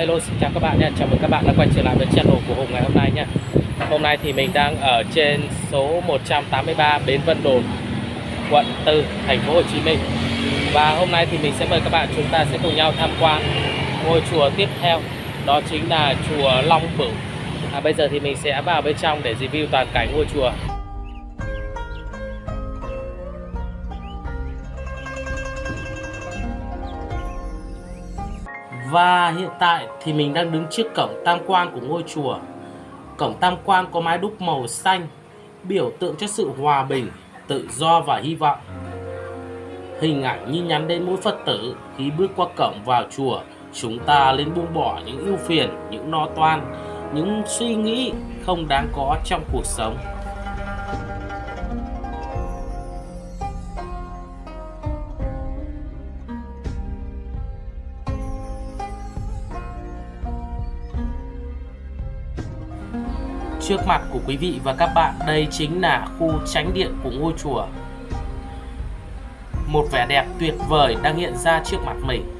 Hello xin chào các bạn nha, chào mừng các bạn đã quay trở lại với channel của Hùng ngày hôm nay nha. Hôm nay thì mình đang ở trên số 183 Bến Vân Đồn, quận 4, thành phố Hồ Chí Minh. Và hôm nay thì mình sẽ mời các bạn chúng ta sẽ cùng nhau tham quan ngôi chùa tiếp theo Đó chính là chùa Long Bửu. À, Bây giờ thì mình sẽ vào bên trong để review toàn cảnh ngôi chùa. Và hiện tại thì mình đang đứng trước cổng tam quan của ngôi chùa. Cổng tam quan có mái đúc màu xanh, biểu tượng cho sự hòa bình, tự do và hy vọng. Hình ảnh như nhắn đến mỗi Phật tử khi bước qua cổng vào chùa, chúng ta lên buông bỏ những ưu phiền, những lo toan, những suy nghĩ không đáng có trong cuộc sống. Trước mặt của quý vị và các bạn. Đây chính là khu tránh điện của ngôi chùa. Một vẻ đẹp tuyệt vời đang hiện ra trước mặt mình.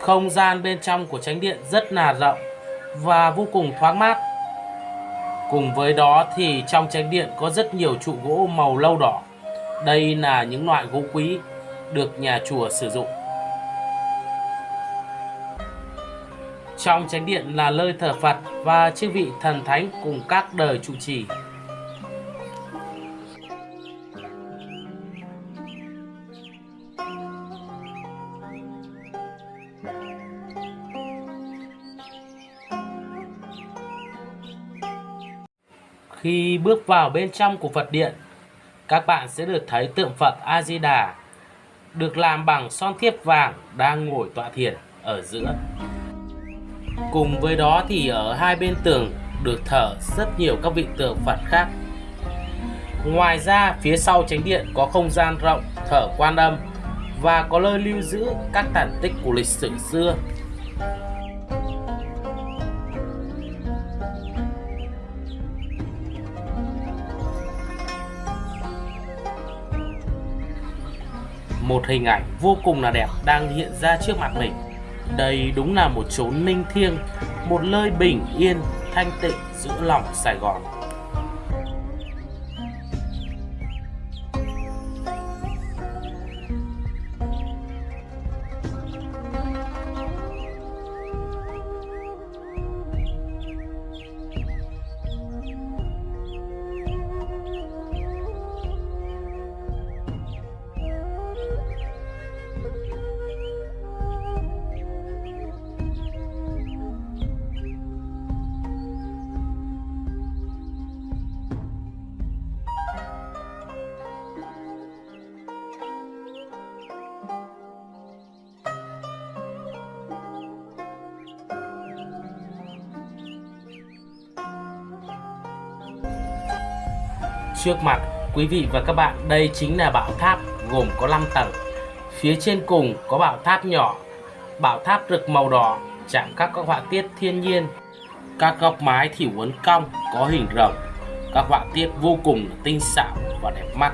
Không gian bên trong của tránh điện rất là rộng và vô cùng thoáng mát. Cùng với đó thì trong tránh điện có rất nhiều trụ gỗ màu lâu đỏ. Đây là những loại gỗ quý được nhà chùa sử dụng. Trong tránh điện là nơi thờ Phật và chư vị thần thánh cùng các đời trụ trì. Khi bước vào bên trong của Phật điện, các bạn sẽ được thấy tượng Phật A Di Đà được làm bằng son thiếp vàng đang ngồi tọa thiền ở giữa. Cùng với đó thì ở hai bên tường được thờ rất nhiều các vị tượng Phật khác. Ngoài ra, phía sau chánh điện có không gian rộng thở quan âm và có nơi lưu giữ các tàn tích của lịch sử xưa một hình ảnh vô cùng là đẹp đang hiện ra trước mặt mình. Đây đúng là một chốn ninh thiêng, một nơi bình yên, thanh tịnh giữa lòng Sài Gòn. Trước mặt quý vị và các bạn đây chính là bảo tháp gồm có 5 tầng. Phía trên cùng có bảo tháp nhỏ, bảo tháp rực màu đỏ chạm các các họa tiết thiên nhiên. Các góc mái thì uốn cong có hình rồng. Các họa tiết vô cùng tinh xảo và đẹp mắt.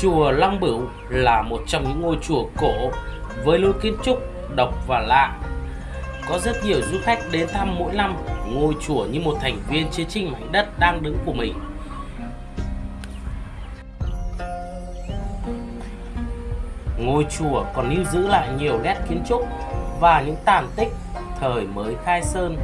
Chùa Long Bửu là một trong những ngôi chùa cổ với lối kiến trúc độc và lạ. Có rất nhiều du khách đến thăm mỗi năm ngôi chùa như một thành viên chiến tranh mảnh đất đang đứng của mình. Ngôi chùa còn lưu giữ lại nhiều nét kiến trúc và những tàn tích thời mới khai sơn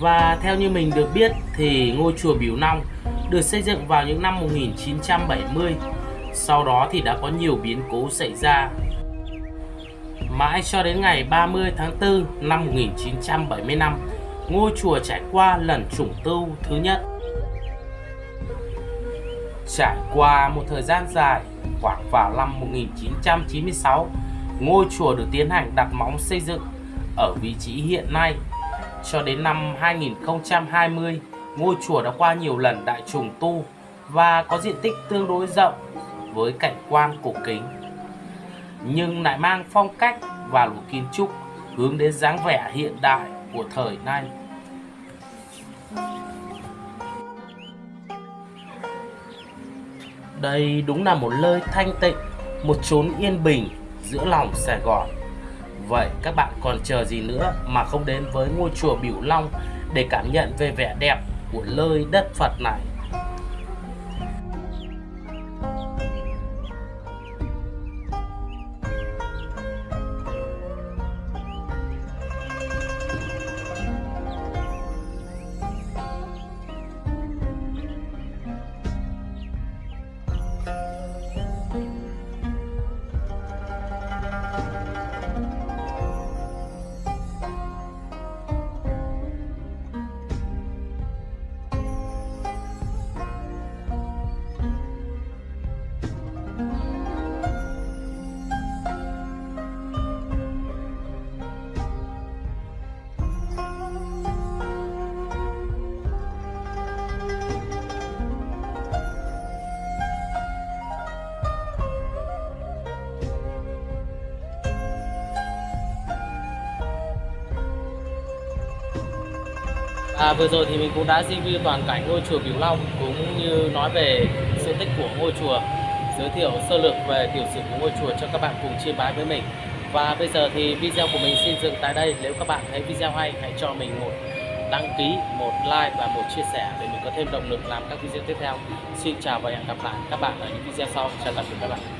Và theo như mình được biết thì ngôi chùa Biểu Long được xây dựng vào những năm 1970. Sau đó thì đã có nhiều biến cố xảy ra. Mãi cho đến ngày 30 tháng 4 năm 1975, ngôi chùa trải qua lần trùng tu thứ nhất. Trải qua một thời gian dài, khoảng vào năm 1996, ngôi chùa được tiến hành đặt móng xây dựng ở vị trí hiện nay cho đến năm 2020, ngôi chùa đã qua nhiều lần đại trùng tu và có diện tích tương đối rộng với cảnh quan cổ kính. Nhưng lại mang phong cách và lối kiến trúc hướng đến dáng vẻ hiện đại của thời nay. Đây đúng là một nơi thanh tịnh, một chốn yên bình giữa lòng Sài Gòn. Vậy các bạn còn chờ gì nữa mà không đến với ngôi chùa Biểu Long để cảm nhận về vẻ đẹp của nơi đất Phật này? À, vừa rồi thì mình cũng đã review toàn cảnh ngôi chùa Biểu Long cũng như nói về sự tích của ngôi chùa giới thiệu sơ lược về tiểu sử của ngôi chùa cho các bạn cùng chiêm bái với mình. Và bây giờ thì video của mình xin dừng tại đây nếu các bạn thấy video hay hãy cho mình một đăng ký một like và một chia sẻ để mình có thêm động lực làm các video tiếp theo. Xin chào và hẹn gặp lại các bạn ở những video sau. Chào tạm biệt các bạn.